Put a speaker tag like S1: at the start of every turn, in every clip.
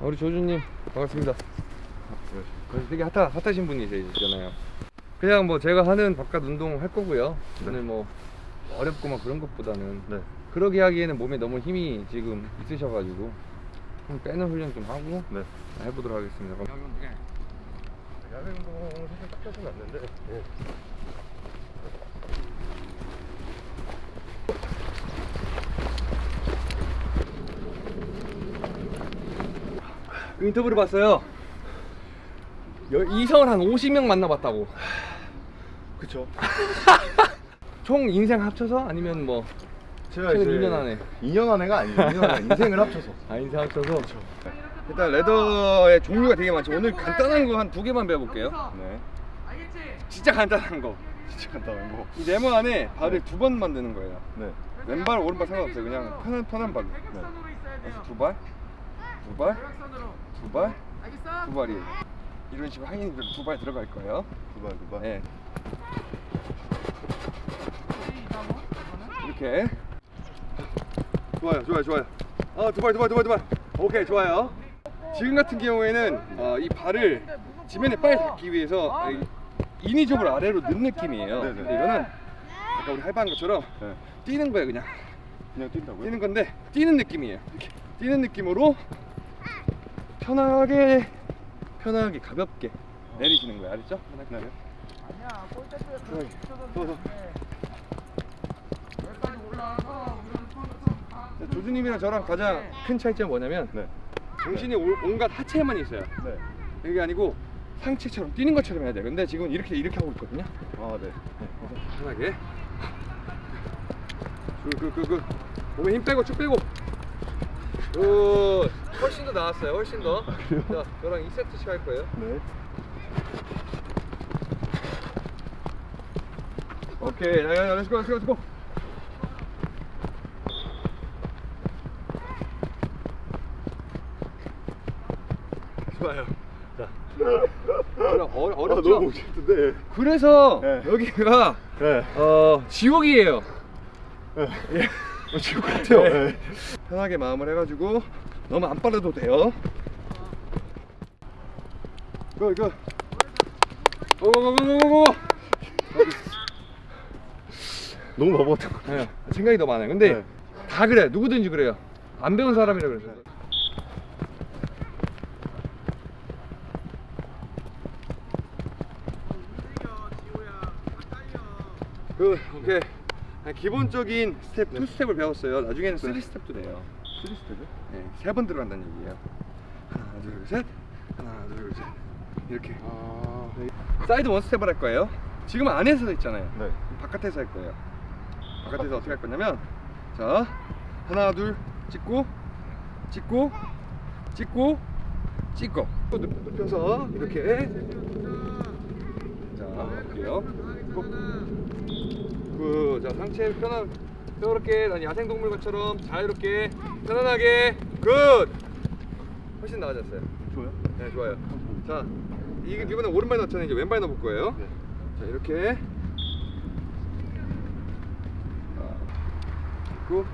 S1: 아, 우리 조주님 반갑습니다. 그래서 되게 핫하, 핫하신 분이시잖아요. 그냥 뭐 제가 하는 바깥 운동 할 거고요. 오늘 뭐 어렵고 막 그런 것보다는
S2: 네.
S1: 그러게 하기에는 몸에 너무 힘이 지금 있으셔가지고 좀 빼는 훈련 좀 하고
S2: 네.
S1: 해보도록 하겠습니다.
S2: 야외 운동 사실 딱 되는데. 예.
S1: 인터뷰를 봤어요. 여- 이성을 한 50명 만나봤다고.
S2: 그쵸.
S1: 총 인생 합쳐서 아니면 뭐
S2: 제가
S1: 최근
S2: 이제
S1: 2년 안에.
S2: 2년 안에가 아니에요. 2년 안에 인생을 합쳐서.
S1: 아 인생 합쳐서. 일단 레더의 종류가 되게 많죠. 오늘 간단한 거 한 두 개만 배워볼게요.
S2: 네.
S1: 진짜 간단한 거.
S2: 진짜 간단한 거.
S1: 이 네모 안에 발을 두번 만드는 거예요.
S2: 네.
S1: 왼발 오른발 상관없어요. 그냥 편한 편한 발로.
S2: 네.
S1: 그래서 두 발, 두 발, 두 발, 두 발이에요. 이런 식으로 하인 두발 들어갈 거예요.
S2: 두 발, 두 발.
S1: 네. 이렇게. 좋아요, 좋아요, 좋아요. 아, 두 발, 두 발, 두 발, 두 발. 오케이, 좋아요. 지금 같은 경우에는 어, 이 발을 지면에 빨리 닿기 위해서 이- 인위적으로 아래로 넣는 느낌이에요.
S2: 네네.
S1: 근데 이거는 아까 우리 할바한 것처럼
S2: 네.
S1: 뛰는 거예요, 그냥.
S2: 그냥 뛴다고요?
S1: 뛰는 건데 뛰는 느낌이에요. 이렇게 뛰는 느낌으로 편하게 편하게 가볍게 내리시는 거예요. 알았죠?
S2: 네.
S1: 편하게. 더, 더. 자, 조주님이랑 저랑 가장 큰 차이점이 뭐냐면
S2: 네.
S1: 정신이 올- 온갖 하체에만 있어요.
S2: 네.
S1: 그게 아니고 상체처럼 뛰는 것처럼 해야 돼요. 근데 지금 이렇게 이렇게 하고 있거든요.
S2: 아, 네.
S1: 편하게. 그, 그, 그, 그. 몸에 힘 빼고 쭉 빼고. 오, 훨씬 더 나았어요. 훨씬 더. 자, 저랑 2세트씩 할 거예요.
S2: 네.
S1: 오케이. 야, 야, 야, let's go, let's go, let's go. 좋아요. 자. 어,
S2: 아,
S1: 어렵죠?
S2: 너무 멋있던데.
S1: 그래서
S2: 네.
S1: 여기가
S2: 네.
S1: 어, 지옥이에요.
S2: 네.
S1: 예.
S2: 어, 지금 같아요.
S1: 네.
S2: 네.
S1: 편하게 마음을 해가지고 너무 안 빨라도 돼요. 그, 그. 고고고고고고.
S2: 너무 바보 같은 거.
S1: 네, 생각이 더 많아요. 근데
S2: 네.
S1: 다 그래. 누구든지 그래요. 안 배운 사람이라 그래서. 그, 오케이. 그냥 기본적인 스텝, two step을 배웠어요. 나중에는 three step도 돼요.
S2: three step이요?
S1: 네, 세 번 들어간다는 얘기예요. 하나, 둘, 셋. 하나, 둘, 셋. 이렇게.
S2: 아.
S1: 네. side one step을 할 거예요. 지금 안에서 있잖아요.
S2: 네.
S1: 바깥에서 할 거예요. 바깥에서 어떻게 할 거냐면, 자, 하나, 둘, 찍고, 찍고, 찍고, 찍고. 눕- 눕혀서 이렇게. 자, 할게요. 그, 자, 상체 편한, 이렇게 난 야생동물 것처럼 자유롭게, 편안하게, good! 훨씬 나아졌어요.
S2: 좋아요?
S1: 네, 좋아요. 자, 이게 이번에 오른발 넣잖아요. 이제 왼발 넣어볼 거예요.
S2: 네.
S1: 자, 이렇게. 고.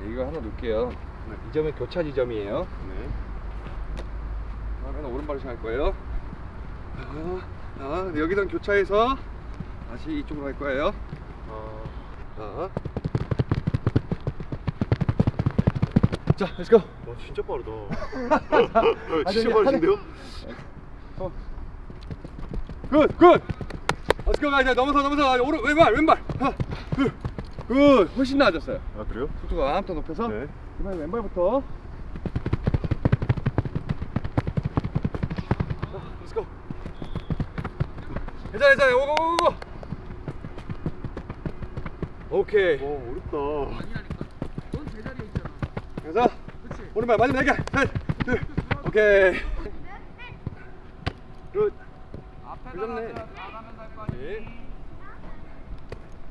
S1: 네, 이거 하나 놓을게요. 이 점은 교차 지점이에요.
S2: 네.
S1: 하나 오른발을 할 거예요. 자, 자, 여기선 교차해서 다시 이쪽으로 갈 거예요.
S2: 아.
S1: 자, 자, let's go.
S2: 와, 진짜 빠르다.
S1: 아,
S2: 진짜 빠르신데요?
S1: 어. good, good. Let's go 가 이제 넘어서 넘어서 아, 오른 왼발 왼발. 하나, 둘, good. 훨씬 나아졌어요.
S2: 아, 그래요?
S1: 속도가 좀 더 높여서.
S2: 네.
S1: 이번에 왼발부터. 자, let's go. 괜찮아, 괜찮아. 오고고고고. 오케이.
S2: 와, 어렵다.
S1: 그래서 오른발 마지막 날개 셋, 둘, 오케이. Good. 그렇네. 네.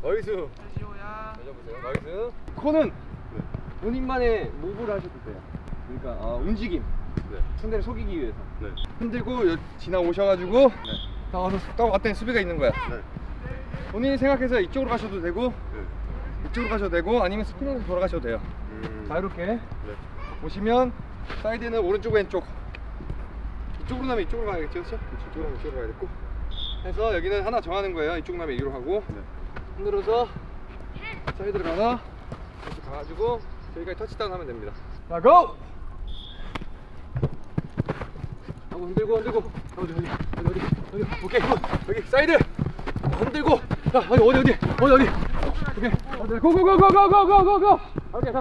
S1: Nice. 잡으세요. Nice. 코는 본인만의 move를 하셔도 돼요. 그러니까 어, 움직임.
S2: 네.
S1: 상대를 속이기 위해서.
S2: 네.
S1: 흔들고 여- 지나오셔가지고 딱 와서 딱 왔더니 수비가 있는 거야.
S2: 네.
S1: 본인이 생각해서 이쪽으로 가셔도 되고
S2: 네.
S1: 이쪽으로 가셔도 되고 아니면 스핀으로 돌아가셔도 돼요.
S2: 음.
S1: 자 이렇게
S2: 네.
S1: 보시면 사이드는 오른쪽 왼쪽 이쪽으로 나면 이쪽으로 가야겠죠 그렇죠? 이쪽으로 가면 이쪽으로 가야겠고 해서 여기는 하나 정하는 거예요 이쪽 나면 이리로 가고
S2: 네.
S1: 흔들어서 사이드로 가나 이렇게 가가지고 저기까지 터치다운 하면 됩니다 자 go! 하고 흔들고 흔들고 어디 어디 어디 어디 어디 오케이 good. 여기 사이드. 흔들고. 자 어디 어디 어디? 어디 어디? 오케이. 어디 고고고고고고고고고. 오케이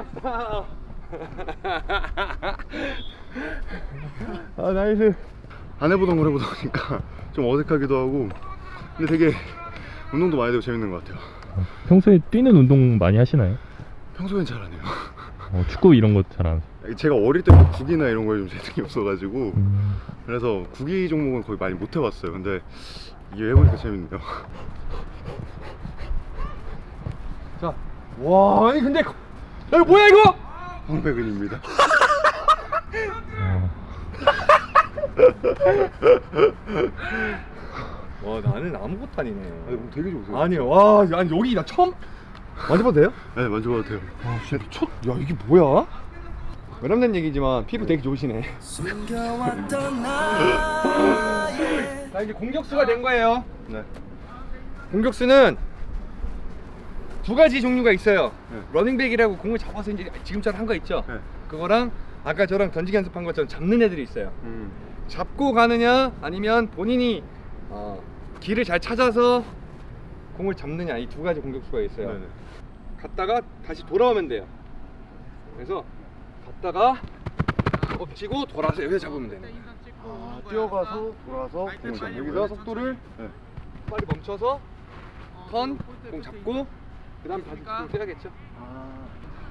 S2: 다아 nice. 안 해보던 걸 해보다 보니까 좀 어색하기도 하고. 근데 되게 운동도 많이 되고 재밌는 것 같아요.
S3: 평소에 뛰는 운동 많이 하시나요?
S2: 평소엔 잘 안 해요.
S3: 어, 축구 이런 거 잘 안.
S2: 제가 어릴 때부터 국이나 이런 거에 좀 재능이 없어가지고
S3: 음.
S2: 그래서 국이 종목은 거의 많이 못 해봤어요 근데 이게 해보니까 재밌네요
S1: 자, 와, 아니 근데 거- 야, 이거 뭐야 이거?
S2: 황백은입니다
S3: 어.
S1: 와, 나는 아무것도 아니네.
S2: 아니, 몸 되게 좋으세요
S1: 아니, 와, 아니 여기 나 처음 만져봐도 돼요?
S2: 네 만져봐도 돼요
S1: 아, 진짜 첫, 야 이게 뭐야? 외람된 얘기지만 피부 되게 좋으시네. 자, 이제 공격수가 된 거예요.
S2: 네
S1: 공격수는 두 가지 종류가 있어요.
S2: 네.
S1: running back이라고 공을 잡아서 이제 지금처럼 한 거 있죠?
S2: 네.
S1: 그거랑 아까 저랑 던지기 연습한 것처럼 잡는 애들이 있어요.
S2: 음.
S1: 잡고 가느냐 아니면 본인이 어, 길을 잘 찾아서 공을 잡느냐 이 두 가지 공격수가 있어요.
S2: 네네.
S1: 갔다가 다시 돌아오면 돼요. 그래서 갔다가 엎치고 돌아서 여기서 잡으면 돼요.
S2: 아, 뛰어가서 돌아서. 공을
S1: 여기서
S2: 잡는
S1: 속도를
S2: 네.
S1: 빨리 멈춰서 턴, 공 잡고 그 다음 다시 공 떼야겠죠.
S2: 아.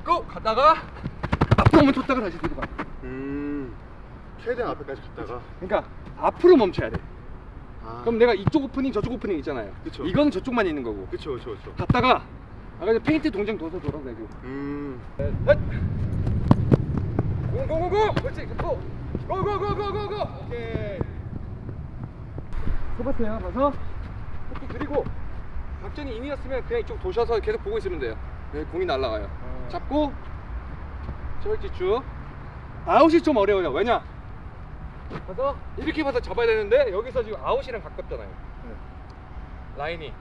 S1: 고! 갔다가 앞으로 오면 쳤다가 다시 뒤로 가.
S2: 음. 최대한 앞에까지 갔다가
S1: 그러니까 앞으로 멈춰야 돼.
S2: 아.
S1: 그럼 내가 이쪽 오프닝 저쪽 오프닝 있잖아요.
S2: 그쵸.
S1: 이거는 저쪽만 있는 거고.
S2: 그쵸 그쵸 그쵸
S1: 갔다가 아까 전 페인트 동작 둬서 돌아도 되고.
S2: 음.
S1: 넷. 고고고고. 그렇지. 고. 고고고고고고. 오케이. 소바트요. 가서 속도 들이고 박전이 인이었으면 그냥 이쪽 도셔서 계속 보고 있으면 돼요. 네, 공이 날아가요.
S2: 아.
S1: 잡고 저렇게 쭉. 아웃이 좀 어려워요. 왜냐? 가서 이렇게 봐서 잡아야 되는데 여기서 지금 아웃이랑 가깝잖아요. 라인이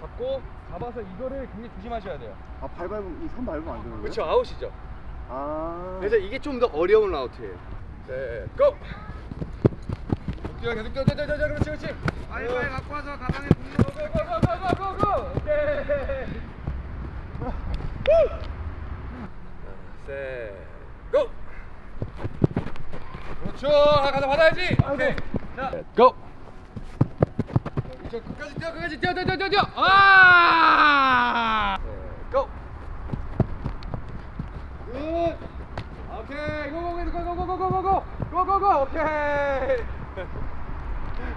S1: 잡고 잡아서 이거를 굉장히 조심하셔야 돼요.
S2: 아, 발 밟으면, 이 선 밟으면 안 되는 거예요?
S1: 그렇죠 아웃이죠.
S2: 아.
S1: 그래서 이게 좀 더 어려운 route예요. 네, go! 뛰어 계속 뛰어 뛰어 뛰어 그렇지 그렇지.
S4: 빨리 빨리 갖고 와서 가방에
S1: 고고고고고고고 오케이. 셋, go! 그렇죠. 아, 가자 받아야지. 오케이. 자, go! 저 끝까지 뛰어 끝까지 뛰어 뛰어 뛰어 뛰어. 아! 네, go! good 오케이 고고고 고고고고고고고 고고고 오케이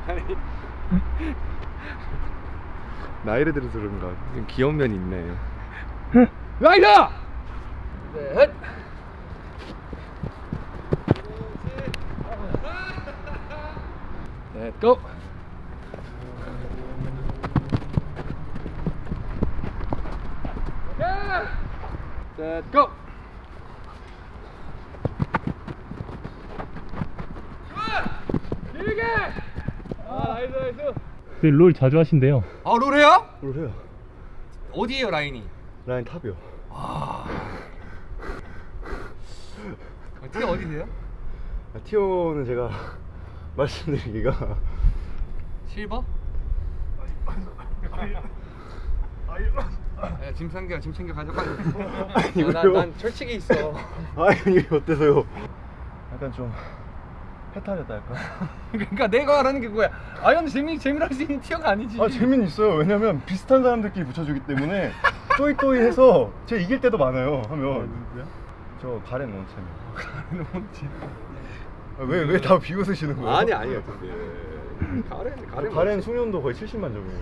S1: 아니
S2: 나이를 들어서 그런가
S1: 좀 귀여운 면이 있네 라이더! 넷! 넷 고!
S3: 근데 롤 자주 하신대요.
S1: 아, 롤 해요?
S2: 뭘 해요?
S1: 어디에요, 라인이?
S2: 라인 탑이요.
S1: 어떻게 어디세요?
S2: 아, 티오는 제가 말씀드리기가
S1: 실버? 야, 짐 챙겨, 짐 챙겨 가져가.
S2: 아니,
S1: 야, 난,
S2: 왜요?
S1: 난 철칙이 있어.
S2: 아니 이게 어때서요? 약간 좀 해탈했다 할까?
S1: 그러니까 내가 말하는 게 그거야. Iron 재미 재미로 할수 있는 tier가 아니지.
S2: 아 재미는 있어요. 왜냐면 비슷한 사람들끼리 붙여주기 때문에 또이또이 해서 제가 이길 때도 많아요. 하면 저 가렌 원챔이요.
S1: 뭔지.
S2: 왜왜 다 비웃으시는 거예요?
S1: 아니 아니요. 근데 가렌
S2: 저
S1: 가렌
S2: 가렌 숙련도 거의 70만 점이에요.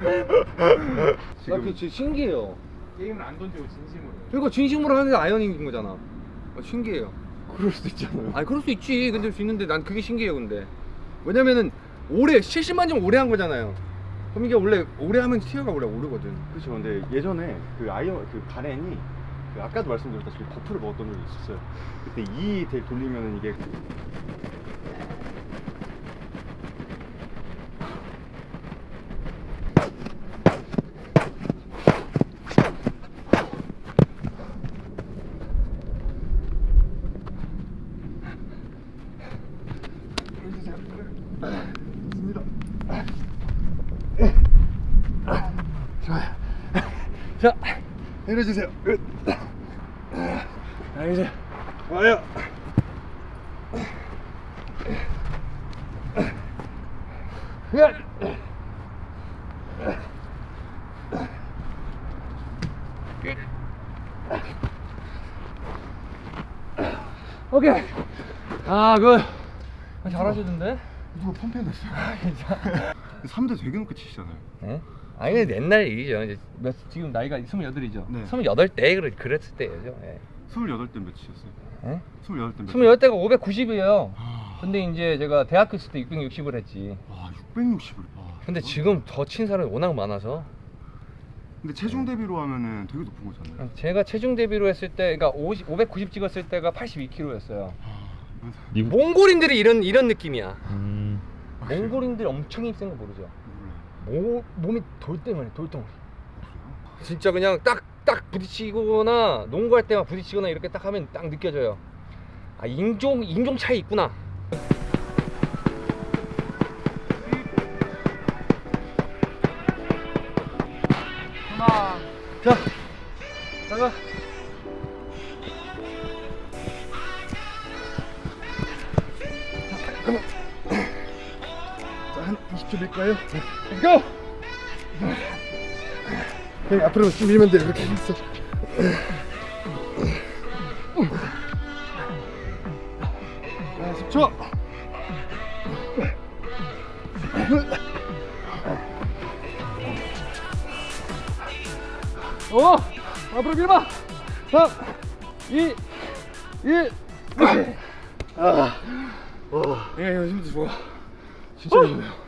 S1: 나
S2: 지금
S1: 그게 진짜 신기해요.
S4: 게임을 안 던지고 진심으로.
S1: 그러니까 진심으로 하는데 아이언인 거잖아. 어, 신기해요.
S2: 그럴 수도 있잖아요.
S1: 아니 그럴 수 있지. 근데 수 있는데 난 그게 신기해요. 근데 왜냐면은 오래 70만 점 오래 한 거잖아요. 그럼 이게 원래 오래 하면 tier가 원래 오르거든.
S2: 그렇죠. 근데 예전에 그 아이언 그 가렌이 그 아까도 말씀드렸다시피 buff를 먹었던 적이 있었어요. 그때 E 돌리면은 이게
S1: 자,
S2: 내려주세요. 끝.
S1: 자 이제
S2: 와요.
S1: 야. 오케이. 아, 그 잘하시던데?
S2: 누가 펌핑했어요? 3대 되게 높게 치시잖아요.
S1: 네? 아니 근데 옛날 얘기죠. 이제 몇, 지금 나이가 28이죠.
S2: 네.
S1: 28대 그랬, 그랬을 때예요. 예.
S2: 28대 몇 치셨어요?
S1: 예?
S2: 28대 몇?
S1: 28대가 590이에요.
S2: 아,
S1: 근데 이제 제가 대학교 있을 때 660을 했지.
S2: 와 660을. 아,
S1: 근데 지금 더 친 사람이 워낙 많아서
S2: 근데 체중 대비로 하면은 되게 높은 거잖아요.
S1: 제가 체중 대비로 했을 때 그러니까 50, 590 찍었을 때가 82kg였어요.
S2: 아,
S1: 몽골인들이 이런 이런 느낌이야.
S3: 음,
S1: 몽골인들 엄청 힘센 거 모르죠? 모, 몸이 돌덩어리 돌덩어리. 진짜 그냥 딱 딱 부딪히거나 농구할 때만 부딪히거나 이렇게 딱 하면 딱 느껴져요. 아 인종 인종 차이 있구나. 하나. 자, 나가.
S2: 앞으로 쭉 밀면 돼요. 그렇게 있어. 자, 10초.
S1: 어, 앞으로 밀어봐. 3, 2, 1.
S2: 아,
S1: 예, 이거 힘도 좋아. 진짜 힘들어요.